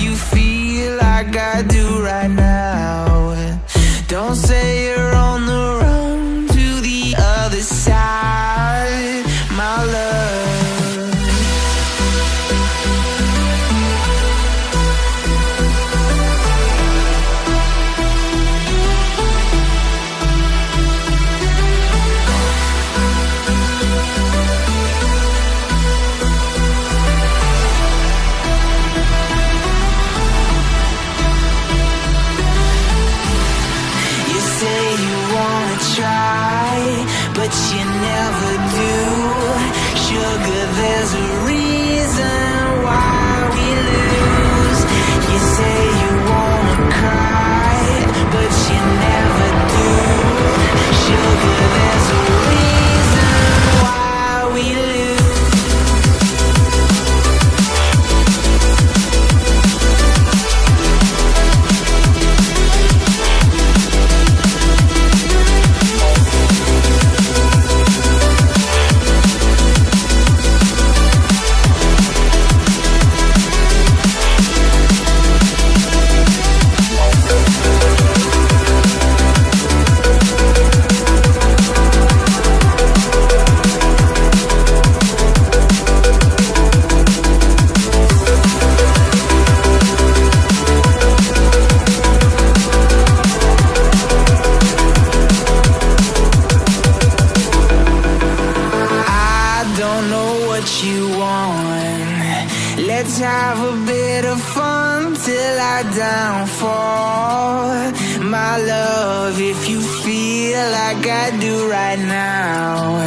you feel like I do right now you never Let's have a bit of fun till I downfall. My love, if you feel like I do right now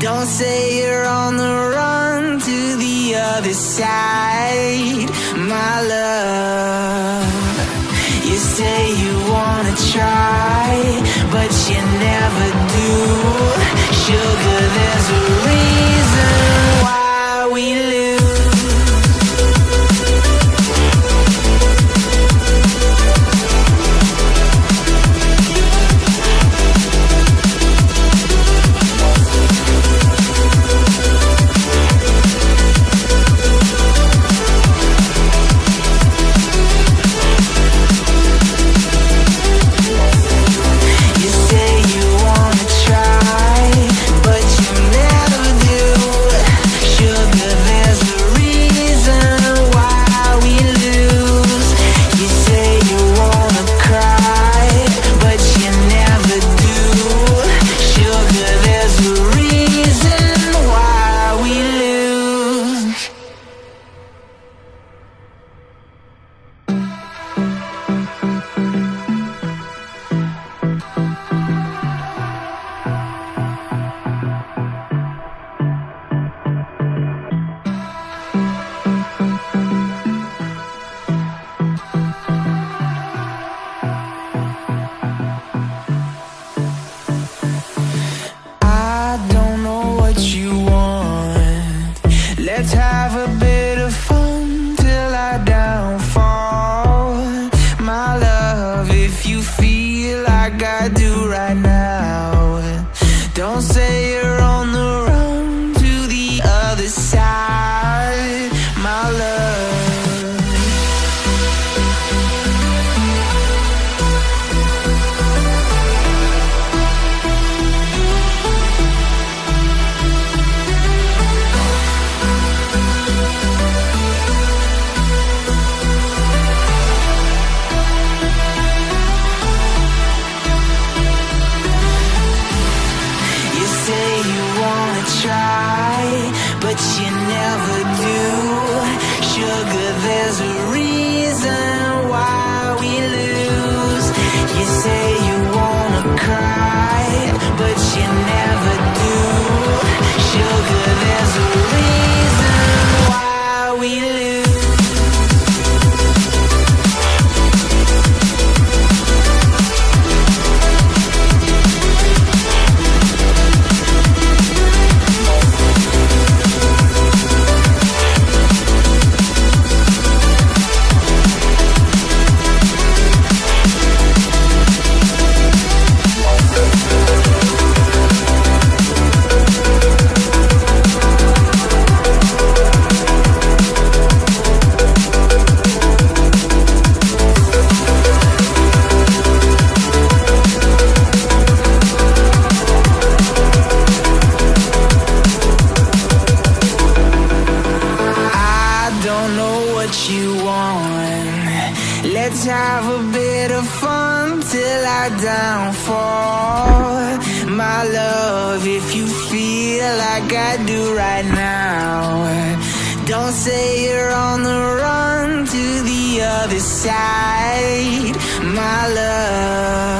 Don't say you're on the run to the other side. My love You say you wanna try But you never do. my love if you feel like I do right now. Don't say you're on the run to the other side, my love.